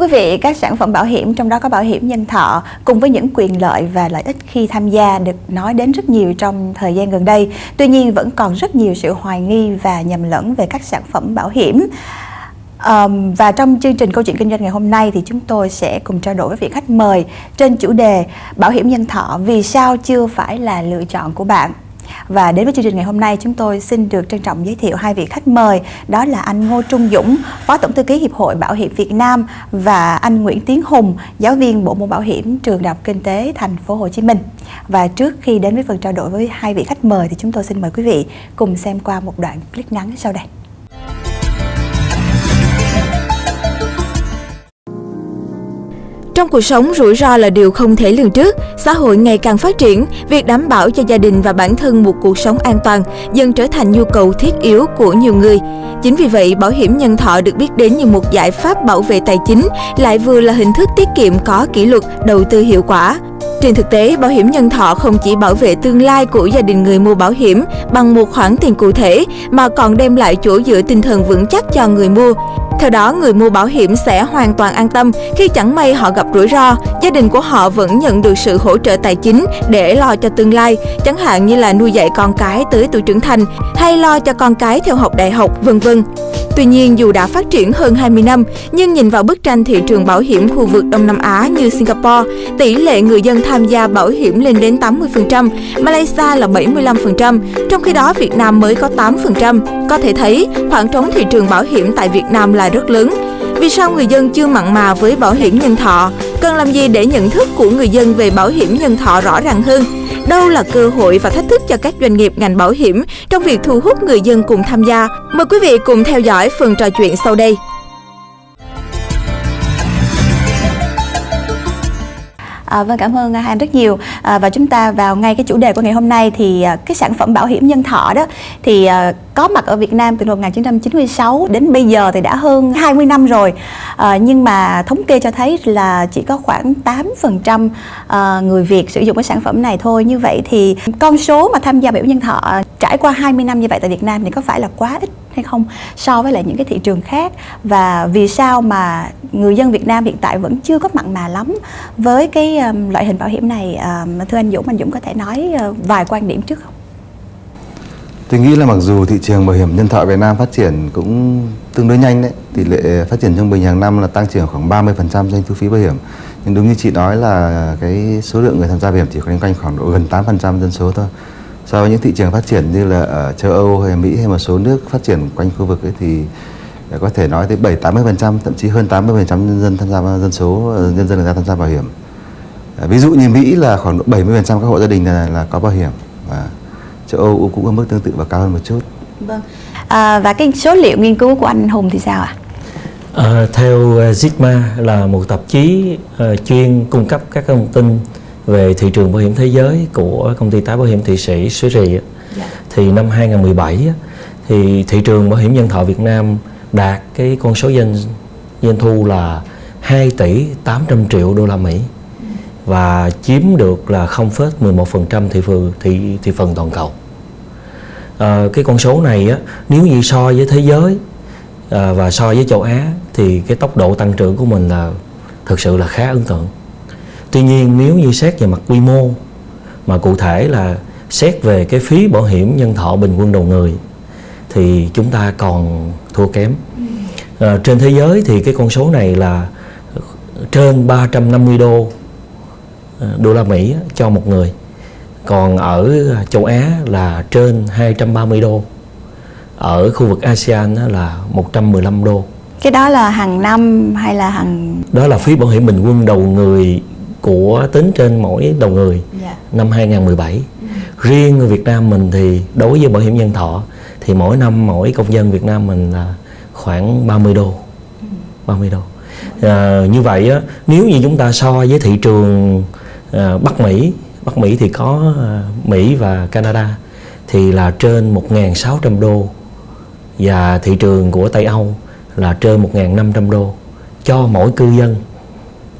quý vị, các sản phẩm bảo hiểm trong đó có bảo hiểm nhân thọ cùng với những quyền lợi và lợi ích khi tham gia được nói đến rất nhiều trong thời gian gần đây. Tuy nhiên vẫn còn rất nhiều sự hoài nghi và nhầm lẫn về các sản phẩm bảo hiểm. Um, và trong chương trình câu chuyện kinh doanh ngày hôm nay thì chúng tôi sẽ cùng trao đổi với vị khách mời trên chủ đề bảo hiểm nhân thọ vì sao chưa phải là lựa chọn của bạn và đến với chương trình ngày hôm nay chúng tôi xin được trân trọng giới thiệu hai vị khách mời đó là anh Ngô Trung Dũng, Phó Tổng thư ký Hiệp hội Bảo hiểm Việt Nam và anh Nguyễn Tiến Hùng, giáo viên bộ môn bảo hiểm trường Đại học Kinh tế Thành phố Hồ Chí Minh. Và trước khi đến với phần trao đổi với hai vị khách mời thì chúng tôi xin mời quý vị cùng xem qua một đoạn clip ngắn sau đây. Trong cuộc sống, rủi ro là điều không thể lường trước. Xã hội ngày càng phát triển, việc đảm bảo cho gia đình và bản thân một cuộc sống an toàn dần trở thành nhu cầu thiết yếu của nhiều người. Chính vì vậy, bảo hiểm nhân thọ được biết đến như một giải pháp bảo vệ tài chính, lại vừa là hình thức tiết kiệm có kỷ luật, đầu tư hiệu quả. Trên thực tế, bảo hiểm nhân thọ không chỉ bảo vệ tương lai của gia đình người mua bảo hiểm bằng một khoản tiền cụ thể, mà còn đem lại chỗ dựa tinh thần vững chắc cho người mua. Theo đó, người mua bảo hiểm sẽ hoàn toàn an tâm khi chẳng may họ gặp rủi ro, gia đình của họ vẫn nhận được sự hỗ trợ tài chính để lo cho tương lai, chẳng hạn như là nuôi dạy con cái tới tuổi trưởng thành hay lo cho con cái theo học đại học, vân vân. Tuy nhiên, dù đã phát triển hơn 20 năm, nhưng nhìn vào bức tranh thị trường bảo hiểm khu vực Đông Nam Á như Singapore, tỷ lệ người dân tham gia bảo hiểm lên đến 80%, Malaysia là 75%, trong khi đó Việt Nam mới có 8%. Có thể thấy, khoảng trống thị trường bảo hiểm tại Việt Nam là rất lớn. Vì sao người dân chưa mặn mà với bảo hiểm nhân thọ? Cần làm gì để nhận thức của người dân về bảo hiểm nhân thọ rõ ràng hơn? Đâu là cơ hội và thách thức cho các doanh nghiệp ngành bảo hiểm trong việc thu hút người dân cùng tham gia? Mời quý vị cùng theo dõi phần trò chuyện sau đây. À, vâng cảm ơn à, hai anh rất nhiều. À, và chúng ta vào ngay cái chủ đề của ngày hôm nay thì à, cái sản phẩm bảo hiểm nhân thọ đó thì à, có mặt ở Việt Nam từ năm 1996 đến bây giờ thì đã hơn 20 năm rồi. À, nhưng mà thống kê cho thấy là chỉ có khoảng 8% à, người Việt sử dụng cái sản phẩm này thôi. Như vậy thì con số mà tham gia bảo hiểm nhân thọ trải qua 20 năm như vậy tại Việt Nam thì có phải là quá ít? Hay không so với lại những cái thị trường khác và vì sao mà người dân Việt Nam hiện tại vẫn chưa có mặn mà lắm với cái um, loại hình bảo hiểm này um, thưa anh Dũng anh Dũng có thể nói uh, vài quan điểm trước không? Tôi nghĩ là mặc dù thị trường bảo hiểm nhân thọ Việt Nam phát triển cũng tương đối nhanh đấy, tỷ lệ phát triển trung bình hàng năm là tăng trưởng khoảng 30% doanh thu phí bảo hiểm. Nhưng đúng như chị nói là cái số lượng người tham gia bảo hiểm chỉ khoảng quanh khoảng độ gần 8% dân số thôi so với những thị trường phát triển như là ở châu Âu hay Mỹ hay một số nước phát triển quanh khu vực ấy thì có thể nói tới 7 80% thậm chí hơn 80% nhân dân tham gia dân số nhân dân người ta tham gia bảo hiểm. À, ví dụ như Mỹ là khoảng độ 70% các hộ gia đình là, là có bảo hiểm và châu Âu cũng có mức tương tự và cao hơn một chút. Vâng. À, và cái số liệu nghiên cứu của anh Hùng thì sao ạ? À? À, theo Sigma là một tạp chí uh, chuyên cung cấp các thông tin về thị trường bảo hiểm thế giới của công ty tái bảo hiểm Thụy Sĩ Suối Rì dạ. thì năm 2017 thì thị trường bảo hiểm nhân thọ Việt Nam đạt cái con số doanh doanh thu là 2 tỷ 800 triệu đô la Mỹ và chiếm được là 0,11% thị phần thị thị phần toàn cầu. À, cái con số này á, nếu như so với thế giới à, và so với châu Á thì cái tốc độ tăng trưởng của mình là thực sự là khá ấn tượng. Tuy nhiên nếu như xét về mặt quy mô mà cụ thể là xét về cái phí bảo hiểm nhân thọ bình quân đầu người thì chúng ta còn thua kém. À, trên thế giới thì cái con số này là trên 350 đô ờ, đô la Mỹ cho một người. Còn ở châu Á là trên 230 đô. Ở khu vực ASEAN là 115 đô. Cái đó là hàng năm hay là hàng Đó là phí bảo hiểm bình quân đầu người của tính trên mỗi đầu người yeah. Dạ. năm 2017 ừ. riêng người Việt Nam mình thì đối với bảo hiểm nhân thọ thì mỗi năm mỗi công dân Việt Nam mình là khoảng 30 đô 30 ừ. đô à, như vậy á, nếu như chúng ta so với thị trường à, Bắc Mỹ Bắc Mỹ thì có à, Mỹ và Canada thì là trên 1.600 đô và thị trường của Tây Âu là trên 1.500 đô cho mỗi cư dân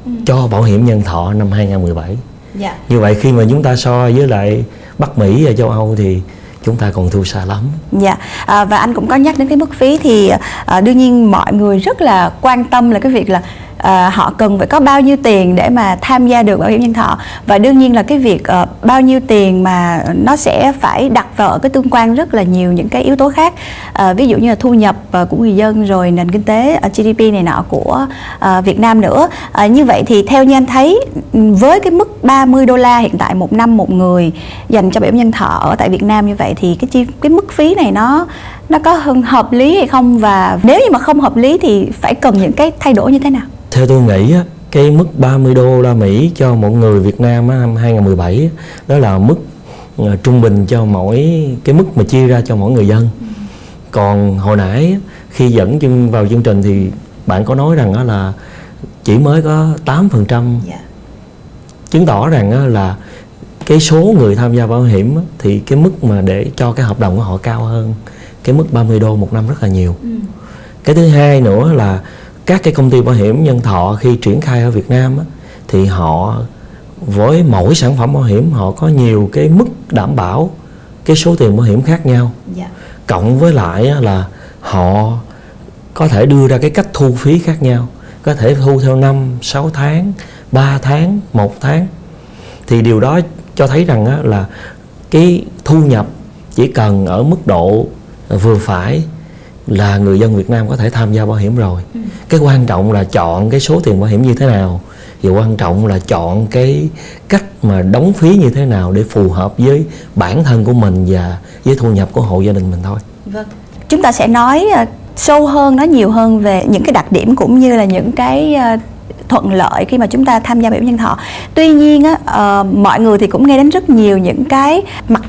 ừ. cho bảo hiểm nhân thọ năm 2017 dạ. như vậy khi mà chúng ta so với lại Bắc Mỹ và châu Âu thì chúng ta còn thua xa lắm. Dạ à, và anh cũng có nhắc đến cái mức phí thì à, đương nhiên mọi người rất là quan tâm là cái việc là à, họ cần phải có bao nhiêu tiền để mà tham gia được bảo hiểm nhân thọ? Và đương nhiên là cái việc uh, bao nhiêu tiền mà nó sẽ phải đặt vào ở cái tương quan rất là nhiều những cái yếu tố khác. À, ví dụ như là thu nhập uh, của người dân rồi nền kinh tế uh, GDP này nọ của uh, Việt Nam nữa. À, như vậy thì theo như anh thấy với cái mức 30 đô la hiện tại một năm một người dành cho bảo hiểm nhân thọ ở tại Việt Nam như vậy thì cái chi cái mức phí này nó nó có hợp lý hay không? Và nếu như mà không hợp lý thì phải cần những cái thay đổi như thế nào? Theo tôi nghĩ á, cái mức 30 đô la Mỹ cho một người Việt Nam á, năm 2017 đó là mức uh, trung bình cho mỗi cái mức mà chia ra cho mỗi người dân. Còn hồi nãy khi dẫn chân vào chương trình thì bạn có nói rằng đó là chỉ mới có 8% yeah. chứng tỏ rằng là cái số người tham gia bảo hiểm thì cái mức mà để cho cái hợp đồng của họ cao hơn cái mức 30 đô một năm rất là nhiều. Ừ. Cái thứ hai nữa là các cái công ty bảo hiểm nhân thọ khi triển khai ở Việt Nam á, thì họ với mỗi sản phẩm bảo hiểm họ có nhiều cái mức đảm bảo cái số tiền bảo hiểm khác nhau. Dạ. cộng với lại là họ có thể đưa ra cái cách thu phí khác nhau có thể thu theo năm 6 tháng 3 tháng một tháng thì điều đó cho thấy rằng là cái thu nhập chỉ cần ở mức độ vừa phải là người dân Việt Nam có thể tham gia bảo hiểm rồi. Ừ. cái quan trọng là chọn cái số tiền bảo hiểm như thế nào và quan trọng là chọn cái cách mà đóng phí như thế nào để phù hợp với bản thân của mình và với thu nhập của hộ gia đình mình thôi. Vâng. Chúng ta sẽ nói uh, sâu hơn nói nhiều hơn về những cái đặc điểm cũng như là những cái uh, thuận lợi khi mà chúng ta tham gia bảo hiểm nhân thọ. Tuy nhiên á, uh, mọi người thì cũng nghe đến rất nhiều những cái mặt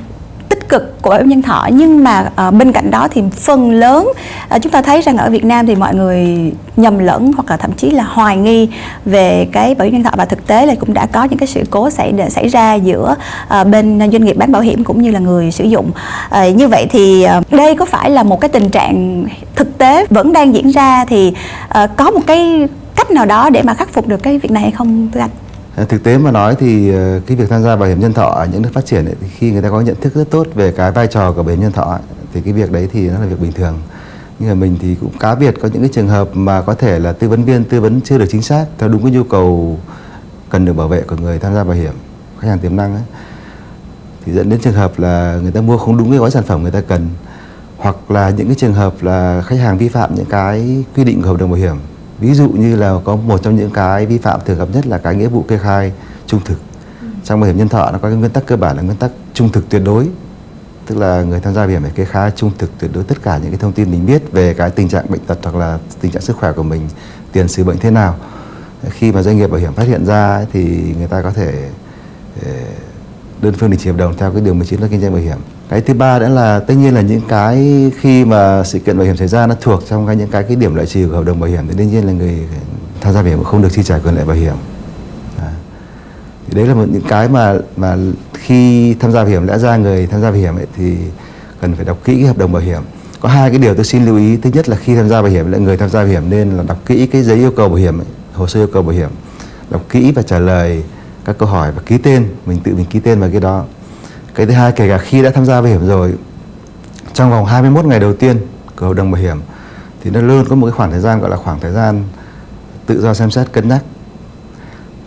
tích cực của bảo hiểm nhân thọ. Nhưng mà à, bên cạnh đó thì phần lớn à, chúng ta thấy rằng ở Việt Nam thì mọi người nhầm lẫn hoặc là thậm chí là hoài nghi về cái bảo hiểm nhân thọ. Và thực tế là cũng đã có những cái sự cố xảy xảy ra giữa à, bên doanh nghiệp bán bảo hiểm cũng như là người sử dụng. À, như vậy thì à, đây có phải là một cái tình trạng thực tế vẫn đang diễn ra thì à, có một cái cách nào đó để mà khắc phục được cái việc này hay không thưa anh? Ờ, thực tế mà nói thì ờ, cái việc tham gia bảo hiểm nhân thọ ở những nước phát triển ấy, thì khi người ta có nhận thức rất tốt về cái vai trò của bảo hiểm nhân thọ ấy, thì cái việc đấy thì nó là việc bình thường. Nhưng mà mình thì cũng cá biệt có những cái trường hợp mà có thể là tư vấn viên tư vấn chưa được chính xác theo đúng cái nhu cầu cần được bảo vệ của người tham gia bảo hiểm khách hàng tiềm năng ấy thì dẫn đến trường hợp là người ta mua không đúng cái gói sản phẩm người ta cần hoặc là những cái trường hợp là khách hàng vi phạm những cái quy định của hợp đồng bảo hiểm ví dụ như là có một trong những cái vi phạm thường gặp nhất là cái nghĩa vụ kê khai trung thực. Ừ. trong bảo hiểm nhân thọ nó có cái nguyên tắc cơ bản là nguyên tắc trung thực tuyệt đối. Tức là người tham gia bảo hiểm phải kê khai trung thực tuyệt đối tất cả những cái thông tin mình biết về cái tình trạng bệnh tật hoặc là tình trạng sức khỏe của mình tiền sử bệnh thế nào. Khi mà doanh nghiệp bảo hiểm phát hiện ra thì người ta có thể ờ, đơn phương đình chỉ hợp đồng theo cái điều 19 luật kinh doanh bảo hiểm. Cái thứ ba nữa là tất nhiên là những cái khi mà sự kiện bảo hiểm xảy ra nó thuộc trong cái những cái cái điểm lợi trừ của hợp đồng bảo hiểm thì đương nhiên là người tham gia bảo hiểm không được chi trả quyền lợi bảo hiểm. À. thì đấy là một những cái mà mà khi tham gia bảo hiểm lẽ ra người tham gia bảo hiểm ấy thì cần phải đọc kỹ cái hợp đồng bảo hiểm. Có hai cái điều tôi xin lưu ý. Thứ nhất là khi tham gia bảo hiểm là người tham gia bảo hiểm nên là đọc kỹ cái giấy yêu cầu bảo hiểm ấy, hồ sơ yêu cầu bảo hiểm đọc kỹ và trả lời các câu hỏi và ký tên mình tự mình ký tên vào cái đó. Cái thứ hai kể cả khi đã tham gia bảo hiểm rồi trong vòng 21 ngày đầu tiên của hợp đồng bảo hiểm thì nó luôn có một cái khoảng thời gian gọi là khoảng thời gian tự do xem xét cân nhắc.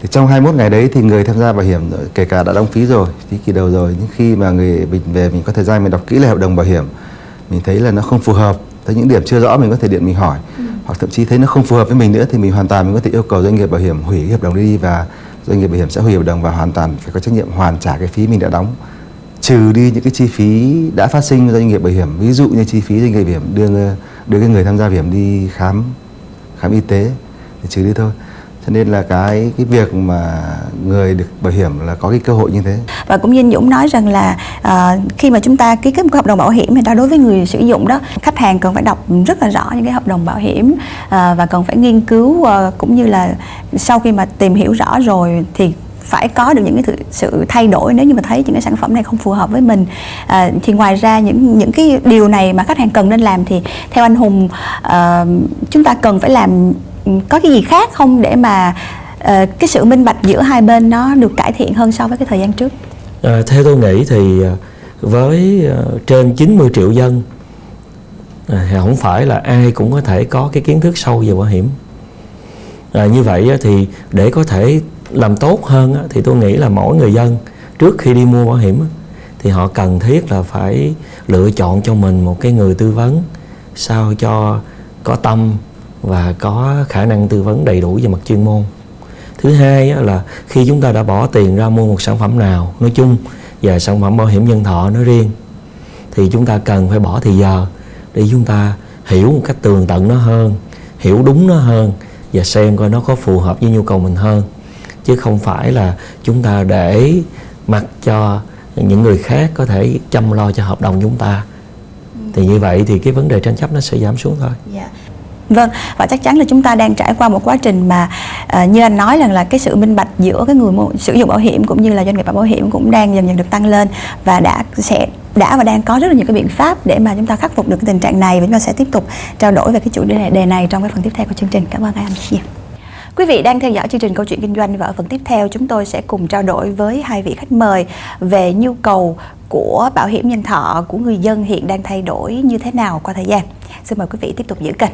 Thì trong 21 ngày đấy thì người tham gia bảo hiểm kể cả đã đóng phí rồi phí kỳ đầu rồi nhưng khi mà người mình về mình có thời gian mình đọc kỹ lại hợp đồng bảo hiểm mình thấy là nó không phù hợp thấy những điểm chưa rõ mình có thể điện mình hỏi. Ừ. hoặc thậm chí thấy nó không phù hợp với mình nữa thì mình hoàn toàn mình có thể yêu cầu doanh nghiệp bảo hiểm hủy hợp đồng đi và doanh nghiệp bảo hiểm sẽ hủy hợp đồng và hoàn toàn phải có trách nhiệm hoàn trả cái phí mình đã đóng. Trừ đi những cái chi phí đã phát sinh doanh nghiệp bảo hiểm, ví dụ như chi phí doanh nghiệp bảo hiểm đưa đưa cái người tham gia bảo hiểm đi khám khám y tế, thì trừ đi thôi cho nên là cái cái việc mà người được bảo hiểm là có cái cơ hội như thế. Và cũng như anh Dũng nói rằng là uh, khi mà chúng ta ký kết một hợp đồng bảo hiểm thì đó đối với người sử dụng đó khách hàng cần phải đọc rất là rõ những cái hợp đồng bảo hiểm uh, và cần phải nghiên cứu uh, cũng như là sau khi mà tìm hiểu rõ rồi thì phải có được những cái sự thay đổi nếu như mà thấy những cái sản phẩm này không phù hợp với mình. À, thì ngoài ra những những cái điều này mà khách hàng cần nên làm thì theo anh Hùng à, chúng ta cần phải làm có cái gì khác không để mà uh, cái sự minh bạch giữa hai bên nó được cải thiện hơn so với cái thời gian trước? À, theo tôi nghĩ thì ờ, với trên 90 triệu dân thì không phải là ai cũng có thể có cái kiến thức sâu về bảo hiểm. À, như vậy thì để có thể làm tốt hơn thì tôi nghĩ là mỗi người dân trước khi đi mua bảo hiểm thì họ cần thiết là phải lựa chọn cho mình một cái người tư vấn sao cho có tâm và có khả năng tư vấn đầy đủ về mặt chuyên môn thứ hai là khi chúng ta đã bỏ tiền ra mua một sản phẩm nào, nói chung, và sản phẩm bảo hiểm nhân thọ nói riêng, thì chúng ta cần phải bỏ thời giờ để chúng ta hiểu một cách tường tận nó hơn, hiểu đúng nó hơn, và xem coi nó có phù hợp với nhu cầu mình hơn chứ không phải là chúng ta để mặc cho những người khác có thể chăm lo cho hợp đồng chúng ta thì như vậy thì cái vấn đề tranh chấp nó sẽ giảm xuống thôi. Yeah. Vâng, và chắc chắn là chúng ta đang trải qua một quá trình mà à, như anh nói rằng là cái sự minh bạch giữa cái người sử dụng bảo hiểm cũng như là doanh nghiệp bảo hiểm cũng đang dần dần được tăng lên và đã sẽ đã và đang có rất là nhiều cái biện pháp để mà chúng ta khắc phục được cái tình trạng này và chúng ta sẽ tiếp tục trao đổi về cái chủ đề này, đề này trong cái phần tiếp theo của chương trình. Cảm ơn anh. Yeah. Quý vị đang theo dõi chương trình Câu chuyện kinh doanh và ở phần tiếp theo chúng tôi sẽ cùng trao đổi với hai vị khách mời về nhu cầu của bảo hiểm nhân thọ của người dân hiện đang thay đổi như thế nào qua thời gian. Xin mời quý vị tiếp tục giữ kênh.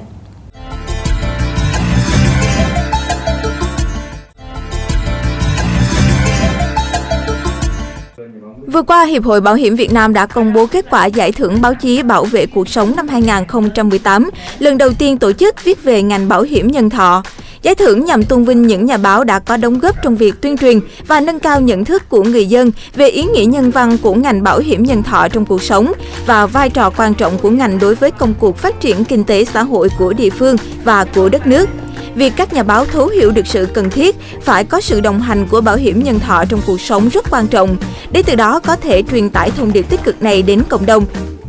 Vừa qua, Hiệp hội Bảo hiểm Việt Nam đã công bố kết quả giải thưởng báo chí bảo vệ cuộc sống năm 2018, lần đầu tiên tổ chức viết về ngành bảo hiểm nhân thọ. Giải thưởng nhằm tôn vinh những nhà báo đã có đóng góp trong việc tuyên truyền và nâng cao nhận thức của người dân về ý nghĩa nhân văn của ngành bảo hiểm nhân thọ trong cuộc sống và vai trò quan trọng của ngành đối với công cuộc phát triển kinh tế xã hội của địa phương và của đất nước việc các nhà báo thấu hiểu được sự cần thiết phải có sự đồng hành của bảo hiểm nhân thọ trong cuộc sống rất quan trọng, để từ đó có thể truyền tải thông điệp tích cực này đến cộng đồng.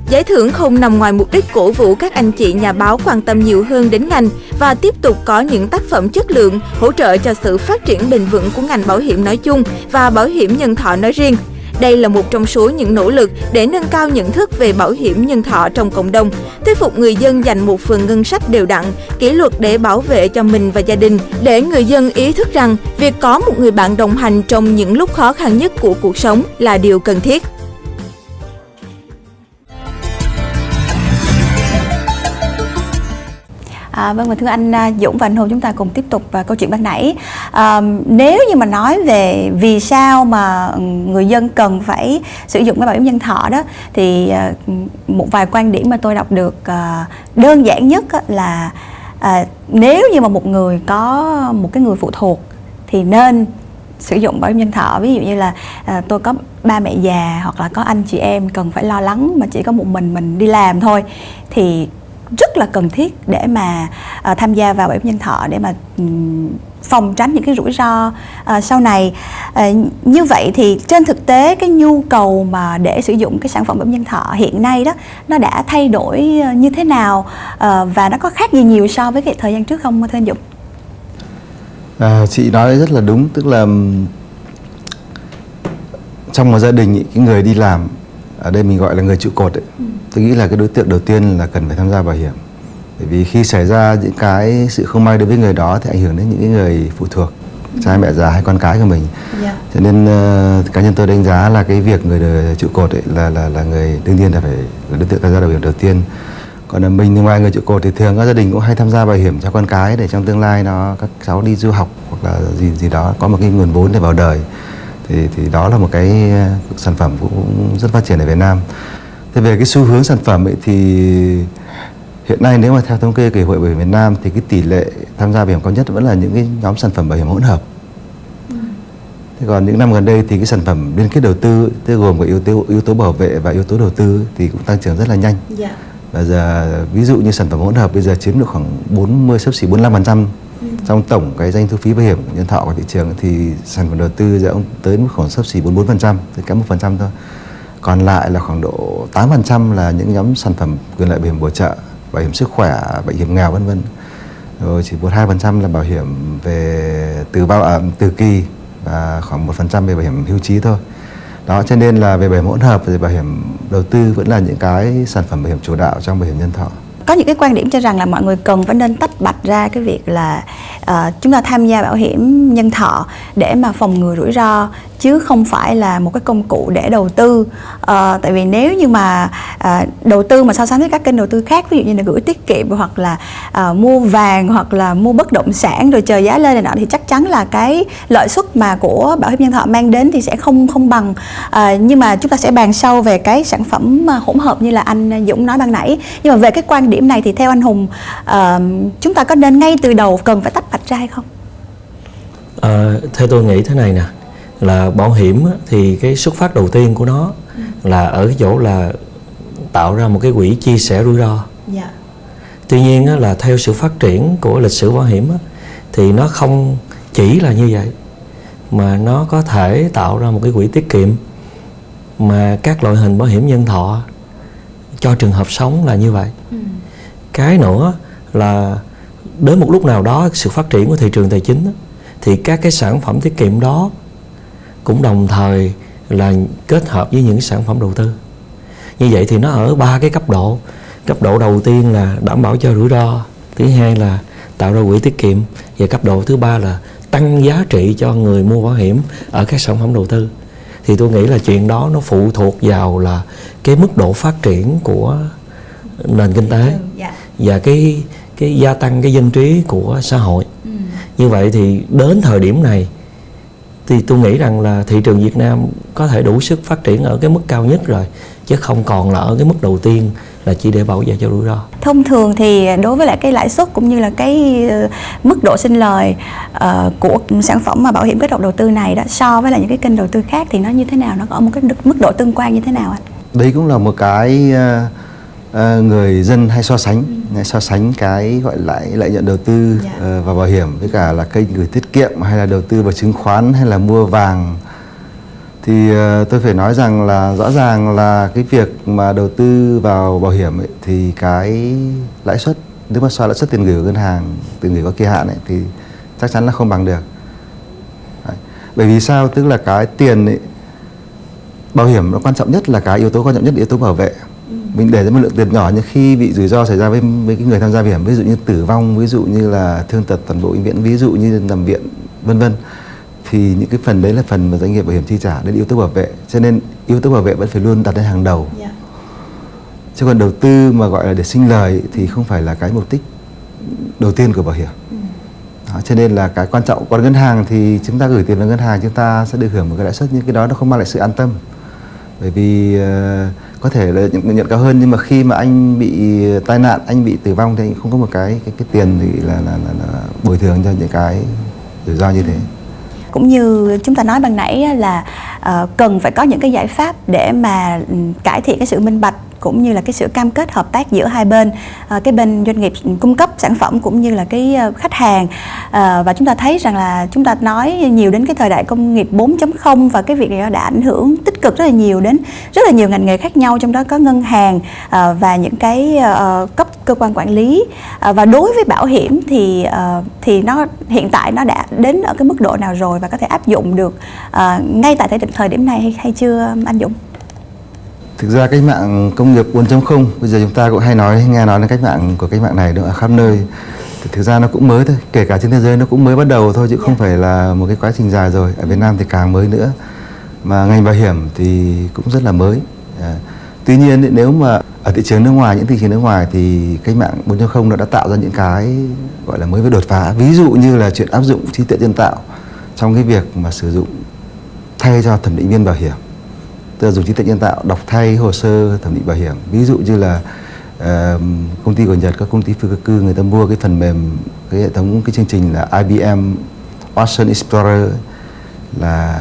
Giải thưởng không nằm ngoài mục đích cổ vũ các anh chị nhà báo quan tâm nhiều hơn đến ngành và tiếp tục có những tác phẩm chất lượng hỗ trợ cho sự phát triển bền vững của ngành bảo hiểm nói chung và bảo hiểm nhân thọ nói riêng. Đây là một trong số những nỗ lực để nâng cao nhận thức về bảo hiểm nhân thọ trong cộng đồng, thuyết phục người dân dành một phần ngân sách đều đặn, kỷ luật để bảo vệ cho mình và gia đình, để người dân ý thức rằng việc có một người bạn đồng hành trong những lúc khó khăn nhất của cuộc sống là điều cần thiết. À, vâng và thưa anh à, Dũng và anh Hùng chúng ta cùng tiếp tục à, câu chuyện ban nãy. À, nếu như mà nói về vì sao mà người dân cần phải sử dụng cái bảo hiểm nhân thọ đó thì à, một vài quan điểm mà tôi đọc được đơn giản nhất là à, nếu như mà một người có một cái người phụ thuộc thì nên sử dụng bảo hiểm nhân thọ. Ví dụ như là à, tôi có ba mẹ già hoặc là có anh chị em cần phải lo lắng mà chỉ có một mình mình đi làm thôi thì rất là cần thiết để mà uh, tham gia vào bảo hiểm nhân thọ để mà um, phòng tránh những cái rủi ro uh, sau này uh, như vậy thì trên thực tế cái nhu cầu mà để sử dụng cái sản phẩm bảo hiểm nhân thọ hiện nay đó nó đã thay đổi như thế nào uh, và nó có khác gì nhiều so với cái thời gian trước không thưa anh Dũng? À, chị nói rất là đúng tức là trong một gia đình cái người đi làm ở đây mình gọi là người trụ cột ấy. Ừ. tôi nghĩ là cái đối tượng đầu tiên là cần phải tham gia bảo hiểm bởi vì khi xảy ra những cái sự không may đối với người đó thì ảnh hưởng đến những người phụ thuộc ừ. cha mẹ già hay con cái của mình yeah. Dạ. cho nên uh, cá nhân tôi đánh giá là cái việc người trụ cột ấy là là là người đương nhiên là phải là đối tượng tham gia bảo hiểm đầu tiên còn là mình ngoài người trụ cột thì thường các gia đình cũng hay tham gia bảo hiểm cho con cái để trong tương lai nó các cháu đi du học hoặc là gì gì đó có một cái nguồn vốn để vào đời thì thì đó là một cái ờ, sản phẩm cũng rất phát triển ở Việt Nam. Thế về cái xu hướng sản phẩm ấy thì hiện nay nếu mà theo thống kê của Hiệp hội Bảo hiểm Việt Nam thì cái tỷ lệ tham gia bảo hiểm cao nhất vẫn là những cái nhóm sản phẩm bảo hiểm hỗn hợp. Ừ. Thế còn những năm gần đây thì cái sản phẩm liên kết đầu tư tức gồm có yếu tố yếu tố bảo vệ và yếu tố đầu tư thì cũng tăng trưởng rất là nhanh. Yeah. Dạ. Và giờ ví dụ như sản phẩm hỗn hợp bây giờ chiếm được khoảng 40 sấp xỉ 45% trong tổng cái doanh thu phí bảo hiểm nhân thọ của thị trường thì sản phẩm đầu tư sẽ tới mức khoảng sấp xỉ 44%, thì kém 1% thôi. Còn lại là khoảng độ 8% là những nhóm sản phẩm quyền lợi bảo hiểm bổ trợ, bảo hiểm sức khỏe, bảo hiểm nghèo vân vân. Rồi chỉ 1-2% là bảo hiểm về từ bao ẩm từ kỳ và khoảng 1% về bảo hiểm hưu trí thôi. Đó cho nên là về bảo hiểm hỗn hợp và bảo hiểm đầu tư vẫn là những cái sản phẩm bảo hiểm chủ đạo trong bảo hiểm nhân thọ có những cái quan điểm cho rằng là mọi người cần phải nên tách bạch ra cái việc là uh, chúng ta tham gia bảo hiểm nhân thọ để mà phòng ngừa rủi ro chứ không phải là một cái công cụ để đầu tư. À, tại vì nếu như mà à, đầu tư mà so sánh với các kênh đầu tư khác ví dụ như là gửi tiết kiệm hoặc là à, mua vàng hoặc là mua bất động sản rồi chờ giá lên này nọ thì chắc chắn là cái lợi suất mà của bảo hiểm nhân thọ mang đến thì sẽ không không bằng. À, nhưng mà chúng ta sẽ bàn sâu về cái sản phẩm hỗn hợp như là anh Dũng nói ban nãy. Nhưng mà về cái quan điểm này thì theo anh Hùng à, chúng ta có nên ngay từ đầu cần phải tách bạch ra hay không? À, theo tôi nghĩ thế này nè là bảo hiểm thì cái xuất phát đầu tiên của nó ừ. là ở cái chỗ là tạo ra một cái quỹ chia sẻ rủi ro. Dạ. Tuy nhiên là theo sự phát triển của lịch sử bảo hiểm thì nó không chỉ là như vậy mà nó có thể tạo ra một cái quỹ tiết kiệm mà các loại hình bảo hiểm nhân thọ cho trường hợp sống là như vậy. Ừ. Cái nữa là đến một lúc nào đó sự phát triển của thị trường tài chính thì các cái sản phẩm tiết kiệm đó cũng đồng thời là kết hợp với những sản phẩm đầu tư như vậy thì nó ở ba cái cấp độ cấp độ đầu tiên là đảm bảo cho rủi ro thứ hai là tạo ra quỹ tiết kiệm và cấp độ thứ ba là tăng giá trị cho người mua bảo hiểm ở các sản phẩm đầu tư thì tôi nghĩ là chuyện đó nó phụ thuộc vào là cái mức độ phát triển của nền kinh tế dạ. và cái cái gia tăng cái dân trí của xã hội ừ. như vậy thì đến thời điểm này thì tôi nghĩ rằng là thị trường Việt Nam có thể đủ sức phát triển ở cái mức cao nhất rồi chứ không còn là ở cái mức đầu tiên là chỉ để bảo vệ cho rủi ro. Thông thường thì đối với lại cái lãi suất cũng như là cái ờ, mức độ sinh lời uh, của sản phẩm mà bảo hiểm kết hợp đầu tư này đó so với lại những cái kênh đầu tư khác thì nó như thế nào? Nó có một cái mức độ tương quan như thế nào anh? Đấy cũng là một cái uh, người dân hay so sánh so sánh cái gọi lại lợi nhuận đầu tư yeah. Dạ. uh, vào bảo hiểm với cả là kênh gửi tiết kiệm hay là đầu tư vào chứng khoán hay là mua vàng thì uh, tôi phải nói rằng là rõ ràng là cái việc mà đầu tư vào bảo hiểm ấy, thì cái lãi suất nếu mà so lãi suất tiền gửi của ngân hàng tiền gửi có kỳ hạn ấy, thì chắc chắn là không bằng được Đấy. bởi vì sao tức là cái tiền ấy, bảo hiểm nó quan trọng nhất là cái yếu tố quan trọng nhất là yếu tố bảo vệ mình để ra một lượng tiền nhỏ nhưng khi bị rủi ro xảy ra với với cái người tham gia bảo hiểm ví dụ như tử vong ví dụ như là thương tật toàn bộ bệnh viện ví dụ như nằm viện vân vân thì những cái phần đấy là phần mà doanh nghiệp bảo hiểm chi trả đến yếu tố bảo vệ cho nên yếu tố bảo vệ vẫn phải luôn đặt lên hàng đầu yeah. Dạ. chứ còn đầu tư mà gọi là để sinh lời thì không phải là cái mục đích đầu tiên của bảo hiểm ừ. đó, cho nên là cái quan trọng còn ngân hàng thì chúng ta gửi tiền vào ngân hàng chúng ta sẽ được hưởng một cái lãi suất nhưng cái đó nó không mang lại sự an tâm bởi vì uh, có thể là nhận, nhận cao hơn nhưng mà khi mà anh bị tai nạn anh bị tử vong thì anh không có một cái cái cái tiền thì là là, là, là bồi thường cho những cái rủi ro như thế. Cũng như chúng ta nói ban nãy là uh, cần phải có những cái giải pháp để mà ừ, cải thiện cái sự minh bạch cũng như là cái sự cam kết hợp tác giữa hai bên. À, cái bên doanh nghiệp cung cấp sản phẩm cũng như là cái ờ, khách hàng. À, và chúng ta thấy rằng là chúng ta nói nhiều đến cái thời đại công nghiệp 4.0 và cái việc này đã ảnh hưởng tích cực rất là nhiều đến rất là nhiều ngành nghề khác nhau trong đó có ngân hàng à, và những cái à, cấp cơ quan quản lý. À, và đối với bảo hiểm thì à, thì nó hiện tại nó đã đến ở cái mức độ nào rồi và có thể áp dụng được à, ngay tại thời điểm này hay, hay chưa anh Dũng? Thực ra cách mạng công nghiệp 4.0 bây giờ chúng ta cũng hay nói nghe nói đến cách mạng của cách mạng này ở khắp nơi. Thì thực ra nó cũng mới thôi, kể cả trên thế giới nó cũng mới bắt đầu thôi chứ không phải là một cái quá trình dài rồi. Ở Việt Nam thì càng mới nữa. Mà ngành bảo hiểm thì cũng rất là mới. À, tuy nhiên nếu mà ở thị trường nước ngoài những thị trường nước ngoài thì cách mạng 4.0 nó đã tạo ra những cái gọi là mới với đột phá. Ví dụ như là chuyện áp dụng trí tuệ nhân tạo trong cái việc mà sử dụng thay cho thẩm định viên bảo hiểm tức là dùng trí tuệ nhân tạo đọc thay hồ sơ thẩm định bảo hiểm. Ví dụ như là uh, công ty của Nhật các công ty phi cơ cư người ta mua cái phần mềm cái hệ thống cái chương trình là IBM Ocean Explorer là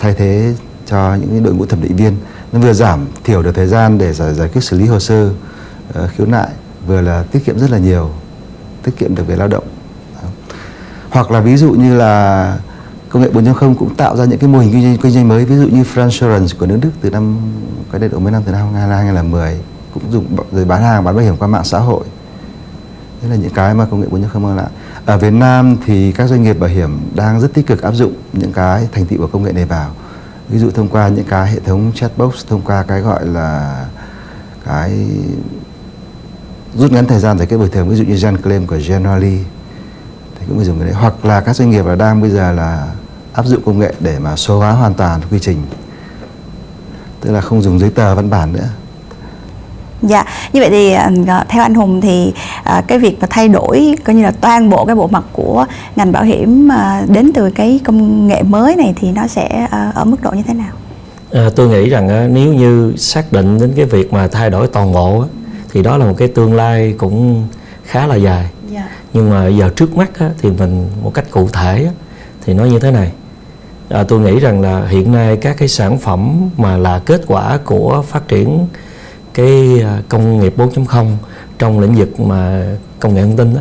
thay thế cho những đội ngũ thẩm định viên. Nó vừa giảm thiểu được thời gian để giải, giải quyết xử lý hồ sơ uh, khiếu nại vừa là tiết kiệm rất là nhiều tiết kiệm được về lao động. Hoặc là ví dụ như là công nghệ 4.0 cũng tạo ra những cái mô hình kinh doanh, kinh doanh mới ví dụ như Fransurance của nước Đức từ năm cái đây độ mấy năm từ năm 2010 cũng dùng rồi bán hàng bán bảo hiểm qua mạng xã hội. Đấy là những cái mà công nghệ 4.0 mang lại. Ở Việt Nam thì các doanh nghiệp bảo hiểm đang rất tích cực áp dụng những cái thành tựu của công nghệ này vào. Ví dụ thông qua những cái hệ thống chatbox thông qua cái gọi là cái rút ngắn thời gian giải quyết bồi thường ví dụ như Gen Claim của Generali cũng phải dùng cái đấy hoặc là các doanh nghiệp là đang bây giờ là áp dụng công nghệ để mà số hóa hoàn toàn quy trình tức là không dùng giấy tờ văn bản nữa Dạ, như vậy thì ờ, theo anh Hùng thì ờ, cái việc mà thay đổi coi như là toàn bộ cái bộ mặt của ngành bảo hiểm ờ, đến từ cái công nghệ mới này thì nó sẽ ở mức độ như thế nào? À, tôi nghĩ rằng nếu như xác định đến cái việc mà thay đổi toàn bộ thì đó là một cái tương lai cũng khá là dài. Yeah. Dạ. Nhưng mà giờ trước mắt thì mình một cách cụ thể thì nói như thế này. À, tôi nghĩ rằng là hiện nay các cái sản phẩm mà là kết quả của phát triển cái à, công nghiệp 4.0 trong lĩnh vực mà công nghệ thông tin đó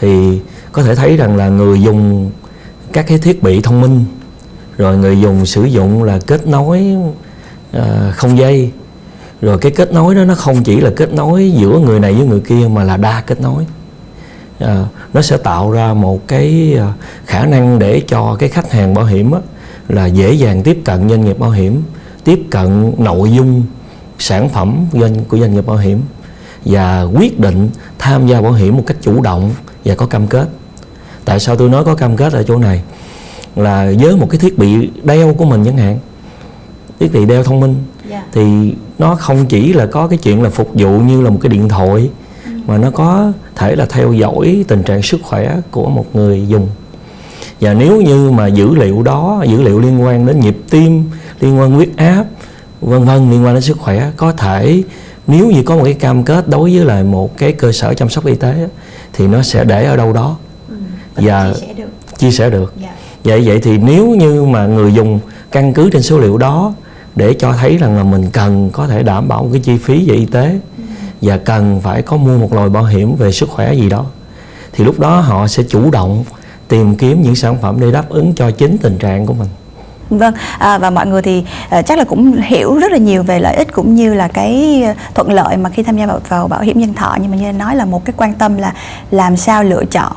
thì có thể thấy rằng là người dùng các cái thiết bị thông minh rồi người dùng sử dụng là kết nối à, không dây rồi cái kết nối đó nó không chỉ là kết nối giữa người này với người kia mà là đa kết nối uh, nó sẽ tạo ra một cái uh, khả năng để cho cái khách hàng bảo hiểm á, là dễ dàng tiếp cận doanh nghiệp bảo hiểm tiếp cận nội dung sản phẩm doanh của doanh nghiệp bảo hiểm và quyết định tham gia bảo hiểm một cách chủ động và có cam kết tại sao tôi nói có cam kết ở chỗ này là với một cái thiết bị đeo của mình chẳng hạn thiết bị đeo thông minh yeah. Dạ. thì nó không chỉ là có cái chuyện là phục vụ như là một cái điện thoại. Mà nó có thể là theo dõi tình trạng sức khỏe của một người dùng và nếu như mà dữ liệu đó dữ liệu liên quan đến nhịp tim liên quan huyết áp vân vân liên quan đến sức khỏe có thể nếu như có một cái cam kết đối với lại một cái cơ sở chăm sóc y tế thì nó sẽ để ở đâu đó ừ, và chia sẻ được, chia sẻ được. Yeah. Dạ. vậy vậy thì nếu như mà người dùng căn cứ trên số liệu đó để cho thấy rằng là mình cần có thể đảm bảo một cái chi phí về y tế và cần phải có mua một loại bảo hiểm về sức khỏe gì đó. Thì lúc đó họ sẽ chủ động tìm kiếm những sản phẩm để đáp ứng cho chính tình trạng của mình. Vâng, à, và mọi người thì à, chắc là cũng hiểu rất là nhiều về lợi ích cũng như là cái à, thuận lợi mà khi tham gia vào, vào bảo hiểm nhân thọ. Nhưng mà như anh nói là một cái quan tâm là làm sao lựa chọn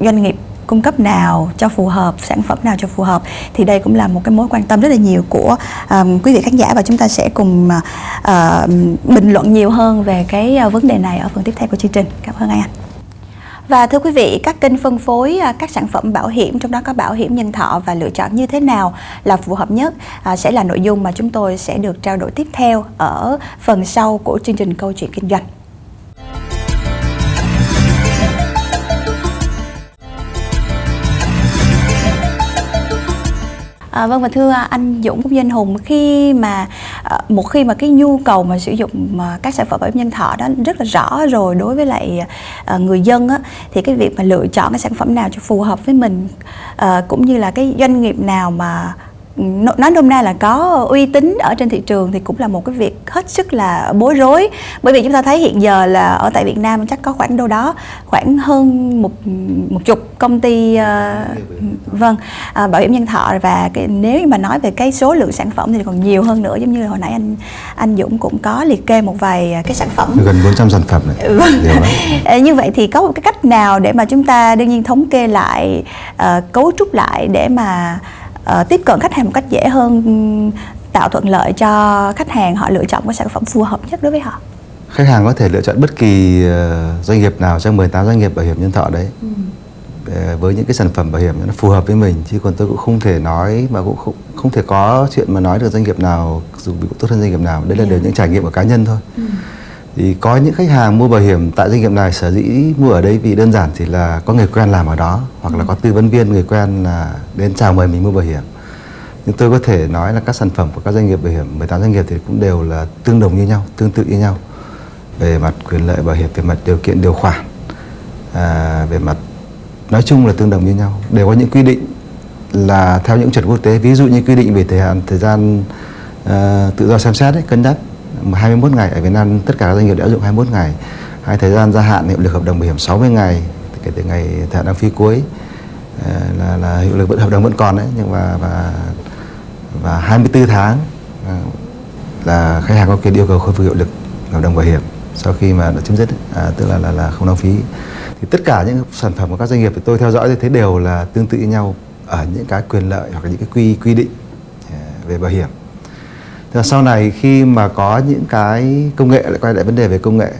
doanh nghiệp cung cấp nào cho phù hợp sản phẩm nào cho phù hợp thì đây cũng là một cái mối quan tâm rất là nhiều của um, quý vị khán giả và chúng ta sẽ cùng uh, bình luận nhiều hơn về cái ờ, vấn đề này ở phần tiếp theo của chương trình cảm ơn anh và thưa quý vị, các kênh phân phối ờ, các sản phẩm bảo hiểm trong đó có bảo hiểm nhân thọ và lựa chọn như thế nào là phù hợp nhất à, sẽ là nội dung mà chúng tôi sẽ được trao đổi tiếp theo ở phần sau của chương trình câu chuyện kinh doanh. À, vâng và thưa anh Dũng cũng Danh Hùng khi mà à, một khi mà cái nhu cầu mà sử dụng mà các sản phẩm bảo hiểm nhân thọ đó rất là rõ rồi đối với lại à, người dân á, thì cái việc mà lựa chọn cái sản phẩm nào cho phù hợp với mình à, cũng như là cái doanh nghiệp nào mà nói nôm na là có uy tín ở trên thị trường thì cũng là một cái việc hết sức là bối rối. Bởi vì chúng ta thấy hiện giờ là ở tại Việt Nam chắc có khoảng đâu đó khoảng hơn một một chục công ty uh, vâng uh, bảo hiểm nhân thọ. Và cái, nếu mà nói về cái số lượng sản phẩm thì còn nhiều hơn nữa giống như hồi nãy anh anh Dũng cũng có liệt kê một vài cái sản phẩm. Gần 400 sản phẩm này. Vâng. như vậy thì có một cái cách nào để mà chúng ta đương nhiên thống kê lại uh, cấu trúc lại để mà uh, tiếp cận khách hàng một cách dễ hơn tạo thuận lợi cho khách hàng họ lựa chọn cái sản phẩm phù hợp nhất đối với họ. Khách hàng có thể lựa chọn bất kỳ uh, doanh nghiệp nào trong 18 doanh nghiệp bảo hiểm nhân thọ đấy. Ừ. để, với những cái sản phẩm bảo hiểm nó phù hợp với mình chứ còn tôi cũng không thể nói mà cũng không, không thể có chuyện mà nói được doanh nghiệp nào dùng bị tốt hơn doanh nghiệp nào. Đây là yeah. đều những trải nghiệm của cá nhân thôi. Ừ thì có những khách hàng mua bảo hiểm tại doanh nghiệp này sở dĩ mua ở đây vì đơn giản chỉ là có người quen làm ở đó hoặc là có tư vấn viên người quen là đến chào mời mình mua bảo hiểm. Nhưng tôi có thể nói là các sản phẩm của các doanh nghiệp bảo hiểm 18 doanh nghiệp thì cũng đều là tương đồng như nhau tương tự như nhau. Về mặt quyền lợi bảo hiểm về mặt điều kiện điều khoản à, về mặt nói chung là tương đồng như nhau. Đều có những quy định là theo những chuẩn quốc tế. Ví dụ như quy định về thời hạn thời gian uh, tự do xem xét ấy, cân nhắc 21 ngày ở Việt Nam tất cả các doanh nghiệp đã áp dụng 21 ngày. Hay thời gian gia hạn hiệu lực hợp đồng bảo hiểm 60 ngày kể từ ngày thời hạn đăng phí cuối. Ờ, là, là hiệu lực vẫn hợp đồng vẫn còn đấy nhưng mà và và 24 tháng ờ, là khách hàng có quyền yêu cầu khôi phục hiệu lực hợp đồng bảo hiểm sau khi mà đã chấm dứt à, tức là là là không đăng phí thì tất cả những sản phẩm của các doanh nghiệp thì tôi theo dõi thì thấy đều là tương tự nhau ở những cái quyền lợi hoặc là những cái quy quy định ờ, về bảo hiểm. Thế sau này khi mà có những cái công nghệ lại quay lại vấn đề về công nghệ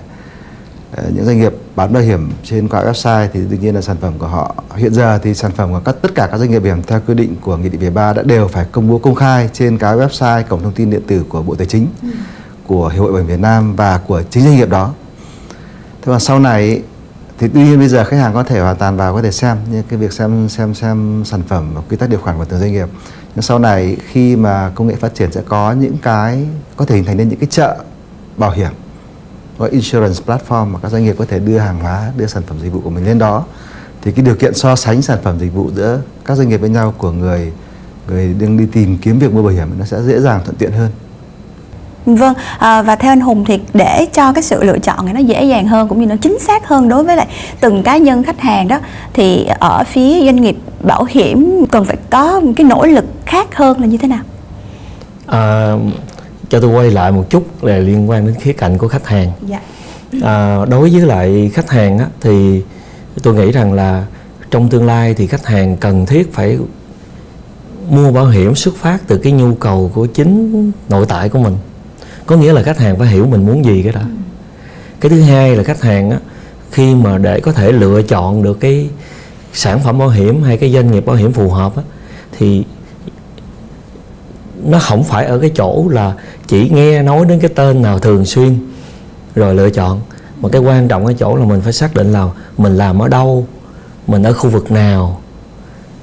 Ờ, những doanh nghiệp bán bảo hiểm trên qua website thì đương nhiên là sản phẩm của họ hiện giờ thì sản phẩm của các tất cả các doanh nghiệp bảo hiểm theo quy định của nghị định về ba đã đều phải công bố công khai trên cái website cổng thông tin điện tử của Bộ Tài chính, ừ. của Hiệp hội Bảo hiểm Việt Nam và của chính doanh nghiệp đó. Thế mà sau này thì tuy nhiên bây giờ khách hàng có thể hoàn toàn vào có thể xem như cái việc xem xem xem sản phẩm và quy tắc điều khoản của từng doanh nghiệp. Nhưng sau này khi mà công nghệ phát triển sẽ có những cái có thể hình thành nên những cái chợ bảo hiểm gọi insurance platform mà các doanh nghiệp có thể đưa hàng hóa, đưa sản phẩm dịch vụ của mình lên đó thì cái điều kiện so sánh sản phẩm dịch vụ giữa các doanh nghiệp với nhau của người người đang đi tìm kiếm việc mua bảo hiểm nó sẽ dễ dàng thuận tiện hơn. Vâng, à, và theo anh Hùng thì để cho cái sự lựa chọn này nó dễ dàng hơn cũng như nó chính xác hơn đối với lại từng cá nhân khách hàng đó thì ở phía doanh nghiệp bảo hiểm cần phải có cái nỗ lực khác hơn là như thế nào? À, cho tôi quay lại một chút là liên quan đến khía cạnh của khách hàng dạ. à, đối với lại khách hàng á, thì tôi nghĩ rằng là trong tương lai thì khách hàng cần thiết phải mua bảo hiểm xuất phát từ cái nhu cầu của chính nội tại của mình có nghĩa là khách hàng phải hiểu mình muốn gì cái đó ừ. cái thứ hai là khách hàng á, khi mà để có thể lựa chọn được cái sản phẩm bảo hiểm hay cái doanh nghiệp bảo hiểm phù hợp á, thì nó không phải ở cái chỗ là chỉ nghe nói đến cái tên nào thường xuyên rồi lựa chọn. Mà cái quan trọng ở chỗ là mình phải xác định là mình làm ở đâu mình ở khu vực nào.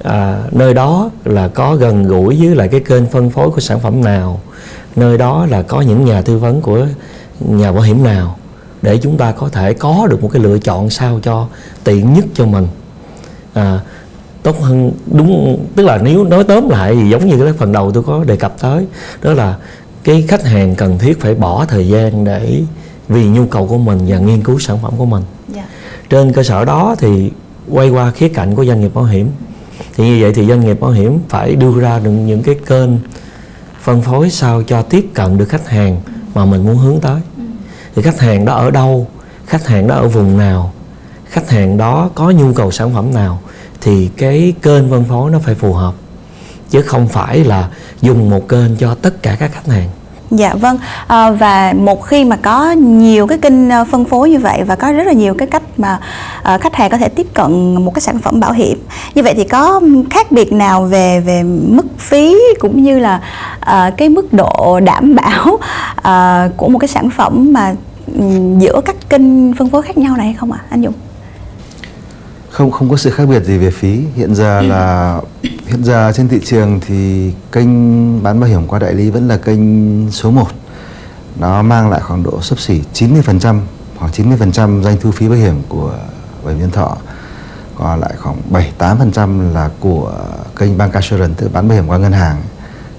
À, nơi đó là có gần gũi với lại cái kênh phân phối của sản phẩm nào. Nơi đó là có những nhà tư vấn của nhà bảo hiểm nào. Để chúng ta có thể có được một cái lựa chọn sao cho tiện nhất cho mình. À, tốt hơn đúng tức là nếu nói tóm lại thì giống như cái phần đầu tôi có đề cập tới đó là cái khách hàng cần thiết phải bỏ thời gian để vì nhu cầu của mình và nghiên cứu sản phẩm của mình yeah. Dạ. trên cơ sở đó thì quay qua khía cạnh của doanh nghiệp bảo hiểm thì như vậy thì doanh nghiệp bảo hiểm phải đưa ra được những cái kênh phân phối sao cho tiếp cận được khách hàng mà mình muốn hướng tới ừ. thì khách hàng đó ở đâu khách hàng đó ở vùng nào khách hàng đó có nhu cầu sản phẩm nào thì cái kênh phân phối nó phải phù hợp chứ không phải là dùng một kênh cho tất cả các khách hàng Dạ vâng à, và một khi mà có nhiều cái kênh ờ, phân phối như vậy và có rất là nhiều cái cách mà à, khách hàng có thể tiếp cận một cái sản phẩm bảo hiểm như vậy thì có khác biệt nào về về mức phí cũng như là à, cái mức độ đảm bảo à, của một cái sản phẩm mà ừ, giữa các kênh phân phối khác nhau này hay không ạ à, anh Dũng? Không không có sự khác biệt gì về phí. Hiện giờ ừ. là hiện giờ trên thị trường thì kênh bán bảo hiểm qua đại lý vẫn là kênh số 1 nó mang lại khoảng độ sấp xỉ 90% khoảng 90% doanh thu phí bảo hiểm của bảo hiểm nhân thọ. Còn lại khoảng 7-8% là của kênh bank assurance tức bán bảo hiểm qua ngân hàng.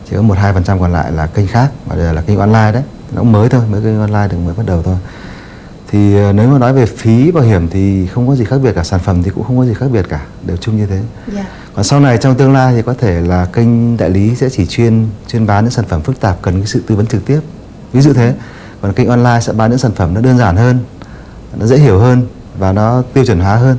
Chỉ có một hai phần trăm còn lại là kênh khác và đây là kênh online đấy. Nó mới thôi mới kênh online được mới bắt đầu thôi thì ờ, nếu mà nói về phí bảo hiểm thì không có gì khác biệt cả sản phẩm thì cũng không có gì khác biệt cả đều chung như thế yeah. Dạ. còn sau này trong tương lai thì có thể là kênh đại lý sẽ chỉ chuyên chuyên bán những sản phẩm phức tạp cần cái sự tư vấn trực tiếp ví dụ thế còn kênh online sẽ bán những sản phẩm nó đơn giản hơn nó dễ hiểu hơn và nó tiêu chuẩn hóa hơn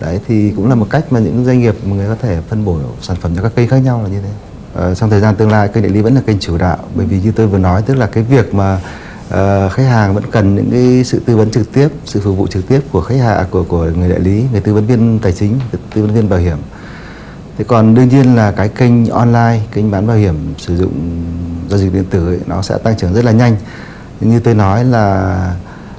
đấy thì cũng là một cách mà những doanh nghiệp mà người có thể phân bổ sản phẩm cho các kênh khác nhau là như thế ờ, trong thời gian tương lai kênh đại lý vẫn là kênh chủ đạo bởi vì như tôi vừa nói tức là cái việc mà uh, khách hàng vẫn cần những cái sự tư vấn trực tiếp sự phục vụ trực tiếp của khách hàng của của người đại lý người tư vấn viên tài chính tư vấn viên bảo hiểm. Thế còn đương nhiên là cái kênh online kênh bán bảo hiểm sử dụng giao dịch điện tử ấy, nó sẽ tăng trưởng rất là nhanh. Như tôi nói là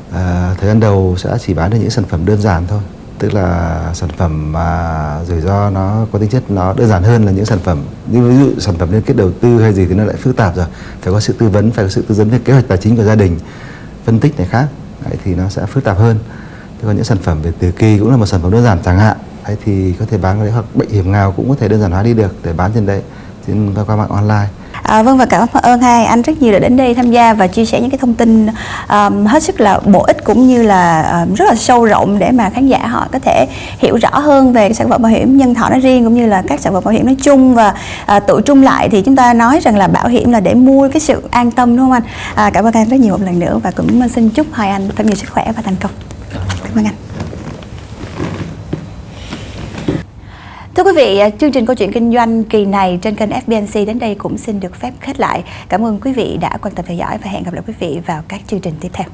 uh, thời gian đầu sẽ chỉ bán được những sản phẩm đơn giản thôi tức là sản phẩm mà rủi ro nó có tính chất nó đơn giản hơn là những sản phẩm như ví dụ sản phẩm liên kết đầu tư hay gì thì nó lại phức tạp rồi. Phải có sự tư vấn phải có sự tư vấn về kế hoạch tài chính của gia đình phân tích này khác. Đấy, thì nó sẽ phức tạp hơn. Thế còn những sản phẩm về từ kỳ cũng là một sản phẩm đơn giản chẳng hạn. Đấy, thì có thể bán cái hoặc bệnh hiểm nghèo cũng có thể đơn giản hóa đi được để bán trên đấy. Trên qua mạng online. À, vâng và cảm ơn hai anh rất nhiều đã đến đây tham gia và chia sẻ những cái thông tin um, hết sức là bổ ích cũng như là um, rất là sâu rộng để mà khán giả họ có thể hiểu rõ hơn về sản phẩm bảo hiểm nhân thọ nói riêng cũng như là các sản phẩm bảo hiểm nói chung và à, uh, tự trung lại thì chúng ta nói rằng là bảo hiểm là để mua cái sự an tâm đúng không anh? À, cảm ơn anh rất nhiều một lần nữa và cũng xin chúc hai anh thật nhiều sức khỏe và thành công. Cảm ơn anh. Thưa quý vị, chương trình câu chuyện kinh doanh kỳ này trên kênh FBNC đến đây cũng xin được phép khép lại. Cảm ơn quý vị đã quan tâm theo dõi và hẹn gặp lại quý vị vào các chương trình tiếp theo.